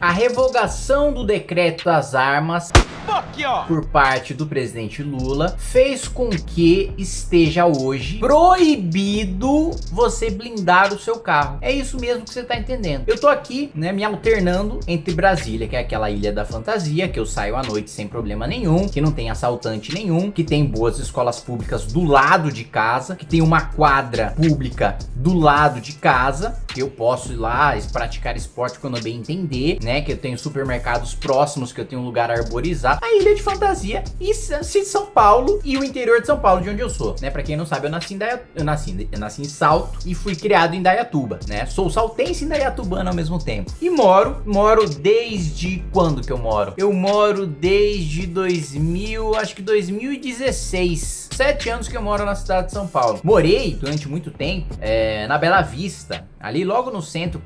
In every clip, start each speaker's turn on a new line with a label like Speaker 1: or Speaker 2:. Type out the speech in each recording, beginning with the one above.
Speaker 1: A revogação do decreto das armas por parte do presidente Lula fez com que esteja hoje proibido você blindar o seu carro. É isso mesmo que você tá entendendo. Eu tô aqui, né, me alternando entre Brasília, que é aquela ilha da fantasia, que eu saio à noite sem problema nenhum, que não tem assaltante nenhum, que tem boas escolas públicas do lado de casa, que tem uma quadra pública do lado de casa, que eu posso ir lá praticar esporte quando eu bem entender, né, que eu tenho supermercados próximos, que eu tenho um lugar arborizado a ilha de fantasia e São Paulo e o interior de São Paulo, de onde eu sou, né? Pra quem não sabe, eu nasci em, Daia... eu nasci, eu nasci em Salto e fui criado em Dayatuba, né? Sou saltense e Dayatubano ao mesmo tempo. E moro, moro desde quando que eu moro? Eu moro desde 2000, acho que 2016 sete anos que eu moro na cidade de São Paulo. Morei durante muito tempo é, na Bela Vista, ali logo no centro,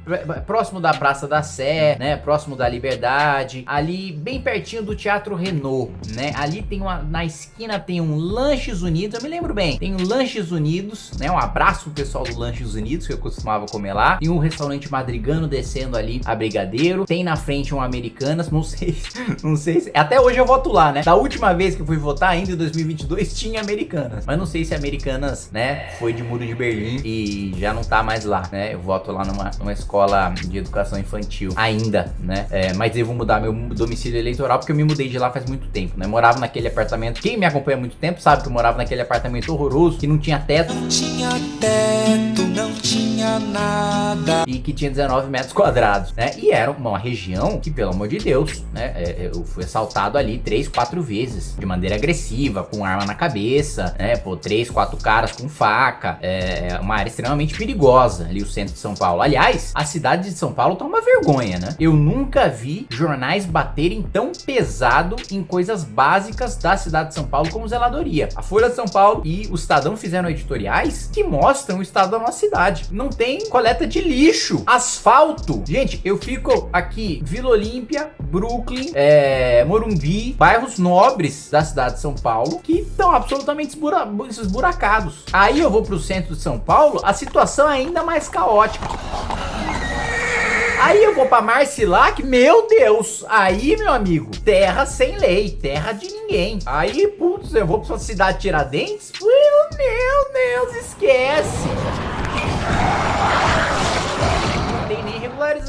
Speaker 1: próximo da Praça da Sé, né, próximo da Liberdade, ali bem pertinho do Teatro Renault, né, ali tem uma, na esquina tem um Lanches Unidos, eu me lembro bem, tem um Lanches Unidos, né, um abraço pro pessoal do Lanches Unidos, que eu costumava comer lá, e um restaurante madrigano descendo ali a Brigadeiro, tem na frente um Americanas, não sei, não sei, se, até hoje eu voto lá, né, da última vez que eu fui votar, ainda em 2022, tinha Americanas. Mas não sei se Americanas, né, foi de Muro de Berlim e já não tá mais lá, né? Eu voto lá numa, numa escola de educação infantil ainda, né? É, mas devo mudar meu domicílio eleitoral porque eu me mudei de lá faz muito tempo, né? Morava naquele apartamento. Quem me acompanha há muito tempo sabe que eu morava naquele apartamento horroroso que não tinha teto. Não tinha teto, não tinha nada. Que tinha 19 metros quadrados, né? E era uma região que, pelo amor de Deus, né? É, eu fui assaltado ali três, quatro vezes de maneira agressiva, com arma na cabeça né? Pô, três, quatro caras com faca. É, é uma área extremamente perigosa ali, o centro de São Paulo. Aliás, a cidade de São Paulo tá uma vergonha, né? Eu nunca vi jornais baterem tão pesado em coisas básicas da cidade de São Paulo como zeladoria. A Folha de São Paulo e o Estadão fizeram editoriais que mostram o estado da nossa cidade. Não tem coleta de lixo, asfalto. Gente, eu fico aqui, Vila Olímpia, Brooklyn, é, Morumbi, bairros nobres da cidade de São Paulo que estão absolutamente esburacados. Aí eu vou para o centro de São Paulo, a situação é ainda mais caótica. Aí eu vou pra Marcilac, meu Deus, aí meu amigo, terra sem lei, terra de ninguém. Aí, putz, eu vou pra sua cidade Tiradentes, meu Deus, esquece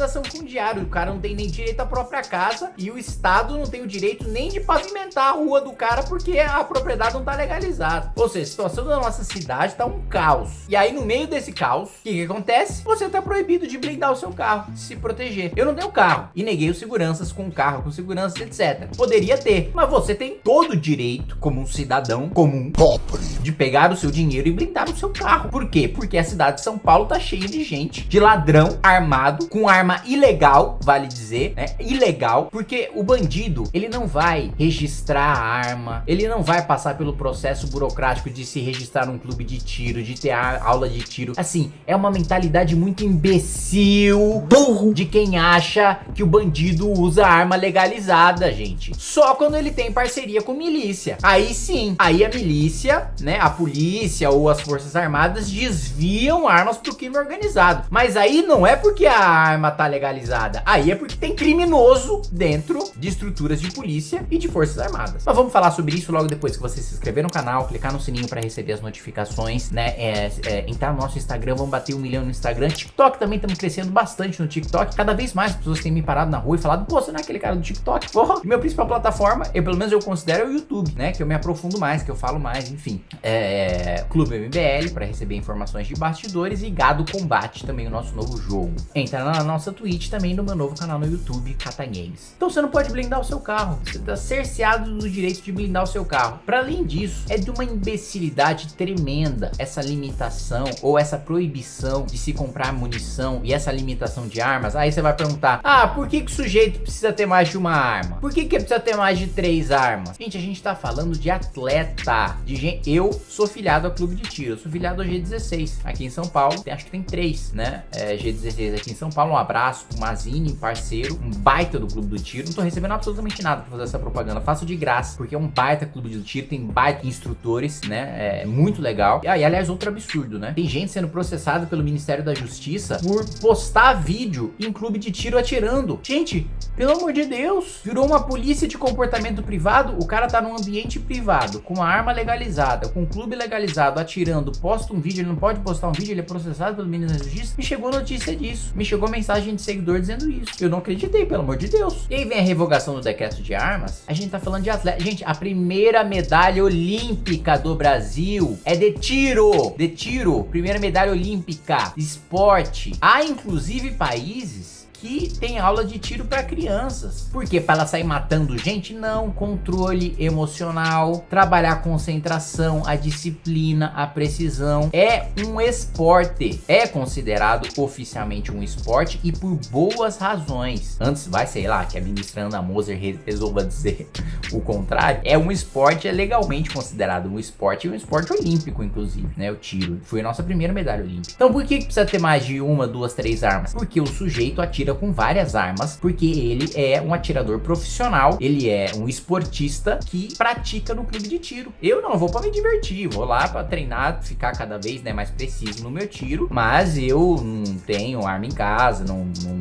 Speaker 1: regularização fundiária. O cara não tem nem direito à própria casa e o Estado não tem o direito nem de pavimentar a rua do cara porque a propriedade não tá legalizada. Ou seja, a situação da nossa cidade tá um caos. E aí, no meio desse caos, o que, que acontece? Você tá proibido de blindar o seu carro, de se proteger. Eu não tenho carro e neguei os seguranças com carro, com segurança, etc. Poderia ter, mas você tem todo o direito, como um cidadão comum, pobre, de pegar o seu dinheiro e blindar o seu carro. Por quê? Porque a cidade de São Paulo tá cheia de gente, de ladrão armado, com arma ilegal, vale dizer, né? Ilegal, porque o bandido, ele não vai registrar a arma, ele não vai passar pelo processo burocrático de se registrar num clube de tiro, de ter aula de tiro. Assim, é uma mentalidade muito imbecil, burro, de quem acha que o bandido usa arma legalizada, gente. Só quando ele tem parceria com milícia. Aí sim, aí a milícia, né, a polícia ou as forças armadas desviam armas pro crime organizado. Mas aí não é porque a arma tá legalizada. Aí é porque tem criminoso dentro de estruturas de polícia e de forças armadas. Mas vamos falar sobre isso logo depois que você se inscrever no canal, clicar no sininho para receber as notificações, né? É, é, entrar no nosso Instagram, vamos bater um milhão no Instagram. TikTok também estamos crescendo bastante no TikTok. Cada vez mais pessoas têm me parado na rua e falado, pô, você não é aquele cara do TikTok? Porra, meu principal plataforma, eu pelo menos eu considero é o YouTube, né? Que eu me aprofundo mais, que eu falo mais, enfim. É, Clube MBL para receber informações de bastidores e Gado Combate também, o nosso novo jogo. Entra na nossa Twitch também no meu novo canal no YouTube, Kata Games. Então você não pode blindar o seu carro, você está cerceado do direito de blindar o seu carro. Para além disso, é de uma imbecilidade tremenda essa limitação ou essa proibição de se comprar munição e essa limitação de armas. Aí você vai perguntar, ah, por que, que o sujeito precisa ter mais de uma arma? Por que, que precisa ter mais de três armas? Gente, a gente tá falando de atleta, de gente... Eu sou filiado ao clube de tiro, eu sou filiado ao G16 aqui em São Paulo, acho que tem três, né? É, G16 aqui em São Paulo, um abraço abraço pro Mazini, parceiro, um baita do Clube do Tiro. Não tô recebendo absolutamente nada pra fazer essa propaganda. Faço de graça, porque é um baita Clube do Tiro, tem baita instrutores, né? É muito legal. E aí, aliás, outro absurdo, né? Tem gente sendo processada pelo Ministério da Justiça por postar vídeo em clube de tiro atirando. Gente, pelo amor de Deus, virou uma polícia de comportamento privado. O cara tá num ambiente privado, com uma arma legalizada, com um clube legalizado, atirando, posta um vídeo, ele não pode postar um vídeo, ele é processado pelo Ministério da Justiça. Me chegou notícia disso. Me chegou mensagem de seguidor dizendo isso. Eu não acreditei, pelo amor de Deus. E aí vem a revogação do decreto de armas. A gente tá falando de atleta. Gente, a primeira medalha olímpica do Brasil é de tiro. De tiro. Primeira medalha olímpica. Esporte. Há inclusive países que tem aula de tiro para crianças. Por quê? Para ela sair matando gente? Não. Controle emocional, trabalhar a concentração, a disciplina, a precisão. É um esporte. É considerado oficialmente um esporte e por boas razões. Antes, vai, sei lá, que a ministra Ana Moser resolva dizer o contrário. É um esporte, é legalmente considerado um esporte e um esporte olímpico, inclusive, né? O tiro. Foi a nossa primeira medalha olímpica. Então por que, que precisa ter mais de uma, duas, três armas? Porque o sujeito atira com várias armas, porque ele é um atirador profissional, ele é um esportista que pratica no clube de tiro. Eu não vou para me divertir, vou lá para treinar, ficar cada vez né, mais preciso no meu tiro, mas eu não tenho arma em casa, não, não,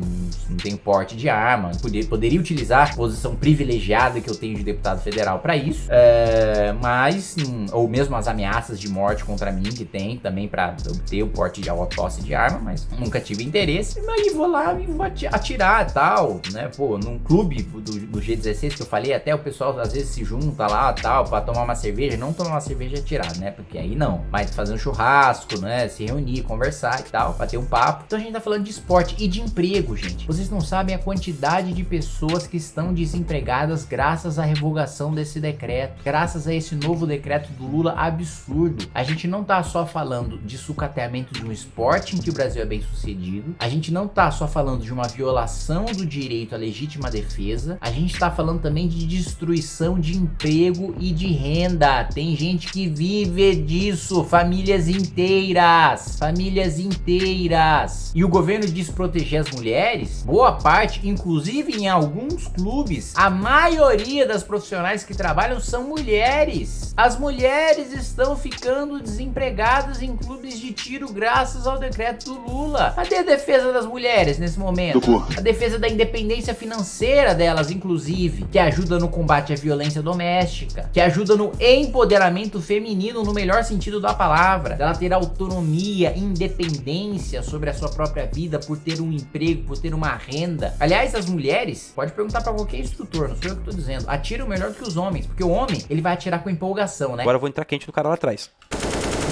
Speaker 1: não tenho porte de arma, poder, poderia utilizar a posição privilegiada que eu tenho de deputado federal para isso, é, mas, hum, ou mesmo as ameaças de morte contra mim que tem também para obter o porte de posse de arma, mas nunca tive interesse, mas vou lá e vou atirar e tal, né? Pô, num clube do, do, G16 que eu falei, até o pessoal às vezes se junta lá tal, pra tomar uma cerveja, não tomar uma cerveja e atirar, né? Porque aí não, mas fazer um churrasco, né? Se reunir, conversar e tal, bater um papo. Então a gente tá falando de esporte e de emprego, gente. Vocês não sabem a quantidade de pessoas que estão desempregadas graças à revogação desse decreto, graças a esse novo decreto do Lula absurdo. A gente não tá só falando de sucateamento de um esporte em que o Brasil é bem sucedido, a gente não tá só falando de uma violação do direito à legítima defesa, a gente está falando também de destruição de emprego e de renda. Tem gente que vive disso, famílias inteiras, famílias inteiras. E o governo diz proteger as mulheres? Boa parte, inclusive em alguns clubes, a maioria das profissionais que trabalham são mulheres. As mulheres estão ficando desempregadas em clubes de tiro graças ao decreto do Lula. Cadê a defesa das mulheres nesse momento? A defesa da independência financeira delas, inclusive, que ajuda no combate à violência doméstica, que ajuda no empoderamento feminino no melhor sentido da palavra, ela ter autonomia, independência sobre a sua própria vida por ter um emprego, por ter uma renda. Aliás, as mulheres, pode perguntar para qualquer instrutor, não sou eu que tô dizendo, atiram melhor do que os homens, porque o homem, ele vai atirar com empolgação, né?
Speaker 2: Agora eu vou entrar quente no cara lá atrás.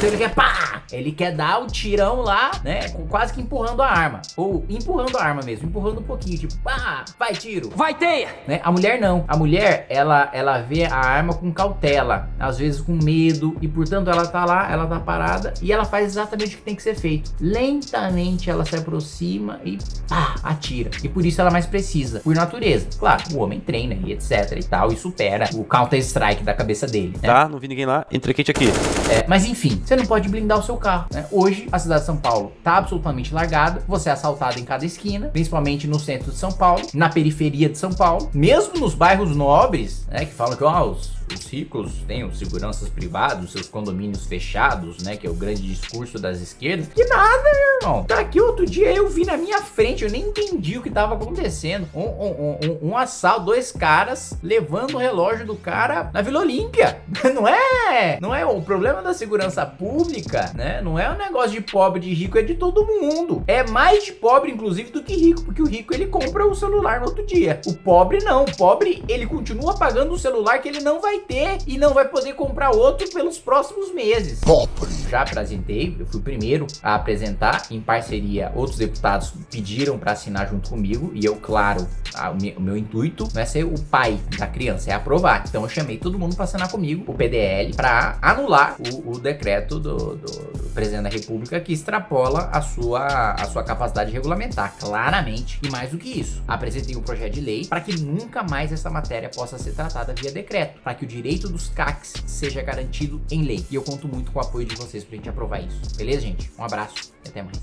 Speaker 1: Então ele quer pá! Ele quer dar o tirão lá, né? Quase que empurrando a arma. Ou empurrando a arma mesmo, empurrando um pouquinho, tipo, pá, vai tiro. Vai teia! Né? A mulher não. A mulher, ela, ela vê a arma com cautela, às vezes com medo, e portanto ela tá lá, ela tá parada, e ela faz exatamente o que tem que ser feito. Lentamente ela se aproxima e pá, atira. E por isso ela mais precisa, por natureza. Claro, o homem treina e etc e tal, e supera o counter-strike da cabeça dele.
Speaker 2: Né? Tá, não vi ninguém lá, entra quente aqui.
Speaker 1: É, mas enfim, você não pode blindar o seu carro. Né? Hoje, a cidade de São Paulo tá absolutamente largada, você é assaltado em cada esquina, principalmente no centro de São Paulo, na periferia de São Paulo, mesmo nos bairros nobres, né, que falam que ó, os os ricos têm os seguranças privados, seus condomínios fechados, né? Que é o grande discurso das esquerdas. Que nada, meu irmão. Tá aqui outro dia eu vi na minha frente, eu nem entendi o que tava acontecendo. Um, um, um, um assalto, dois caras levando o relógio do cara na Vila Olímpia. Não é, não é o problema da segurança pública, né? Não é um negócio de pobre, de rico, é de todo mundo. É mais de pobre, inclusive, do que rico, porque o rico ele compra o celular no outro dia. O pobre não, o pobre ele continua pagando o celular que ele não vai ter e não vai poder comprar outro pelos próximos meses. Pobre. Já apresentei, eu fui o primeiro a apresentar em parceria. Outros deputados pediram para assinar junto comigo e eu, claro, a, o, meu, o, meu, intuito não é ser o pai da criança, é aprovar. Então eu chamei todo mundo para assinar comigo o PDL para anular o, o decreto do, do, do, presidente da república que extrapola a sua, a sua capacidade regulamentar, claramente. E mais do que isso, apresentei um projeto de lei para que nunca mais essa matéria possa ser tratada via decreto, para que o direito dos CACs seja garantido em lei. E eu conto muito com o apoio de vocês pra gente aprovar isso. Beleza, gente? Um abraço e até mais.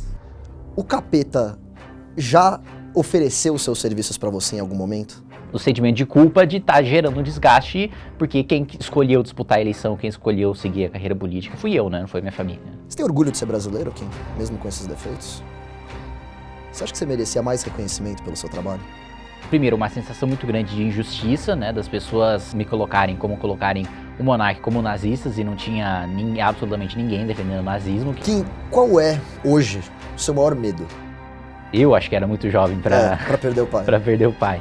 Speaker 3: O capeta já ofereceu seus serviços para você em algum momento?
Speaker 1: O sentimento de culpa de estar tá gerando um desgaste, porque quem escolheu disputar a eleição, quem escolheu seguir a carreira política fui eu, né? Não foi minha família.
Speaker 3: Você tem orgulho de ser brasileiro, Kim? Mesmo com esses defeitos? Você acha que você merecia mais reconhecimento pelo seu trabalho?
Speaker 1: Primeiro, uma sensação muito grande de injustiça, né? Das pessoas me colocarem como colocarem o monarca como nazistas e não tinha nem, absolutamente ninguém defendendo o nazismo.
Speaker 3: Kim, qual é, hoje, o seu maior medo?
Speaker 1: Eu acho que era muito jovem para
Speaker 3: é, perder o pai.
Speaker 1: para perder o pai.